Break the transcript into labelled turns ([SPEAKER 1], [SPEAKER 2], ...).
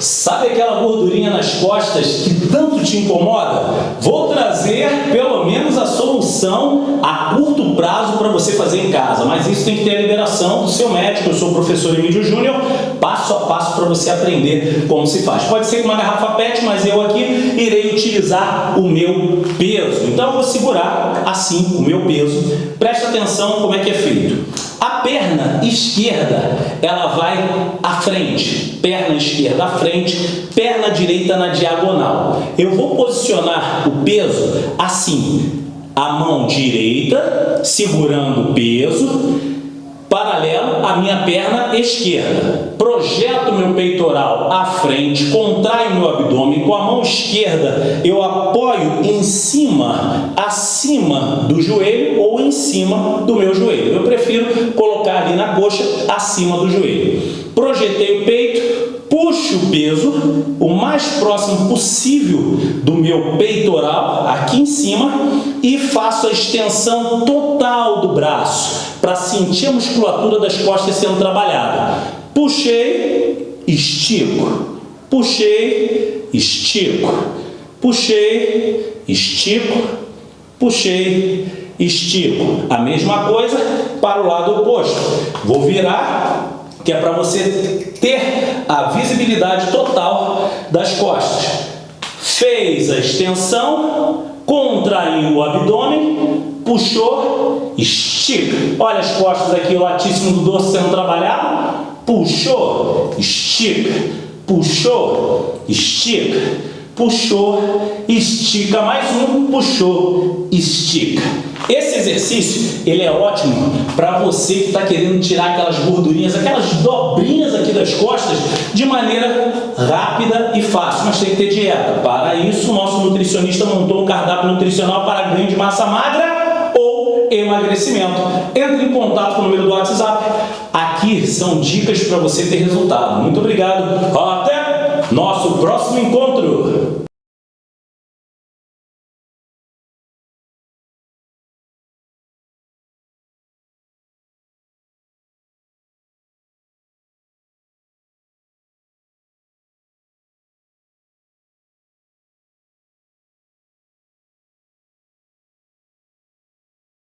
[SPEAKER 1] Sabe aquela gordurinha nas costas que tanto te incomoda? Vou trazer pelo menos a solução a curto prazo para você fazer em casa, mas isso tem que ter a liberação do seu médico. Eu sou o professor Emílio Júnior, passo a passo para você aprender como se faz. Pode ser com uma garrafa PET, mas eu aqui irei utilizar o meu peso. Então eu vou segurar assim o meu peso. Presta atenção como é que é feito. Perna esquerda, ela vai à frente, perna esquerda à frente, perna direita na diagonal. Eu vou posicionar o peso assim, a mão direita segurando o peso, minha perna esquerda. Projeto meu peitoral à frente, contraio meu abdômen, com a mão esquerda eu apoio em cima, acima do joelho ou em cima do meu joelho. Eu prefiro colocar ali na coxa, acima do joelho. Projetei o peito, puxo o peso o mais próximo possível do meu peitoral, aqui em cima, e faço a extensão total do braço, para sentir a musculatura das costas sendo trabalhada. Puxei, estico. Puxei, estico. Puxei, estico. Puxei, estico. A mesma coisa para o lado oposto. Vou virar que é para você ter a visibilidade total das costas. Fez a extensão, contraiu o abdômen, puxou, estica. Olha as costas aqui, o latíssimo do dorso sendo trabalhado. Puxou, estica. Puxou, estica. Puxou, estica. Mais um, puxou, estica. Esse exercício, ele é ótimo para você que está querendo tirar aquelas gordurinhas, aquelas dobrinhas aqui das costas de maneira rápida e fácil, mas tem que ter dieta. Para isso, o nosso nutricionista montou um cardápio nutricional para ganho de massa magra emagrecimento. Entre em contato com o número do WhatsApp. Aqui são dicas para você ter resultado. Muito obrigado. Até nosso próximo encontro.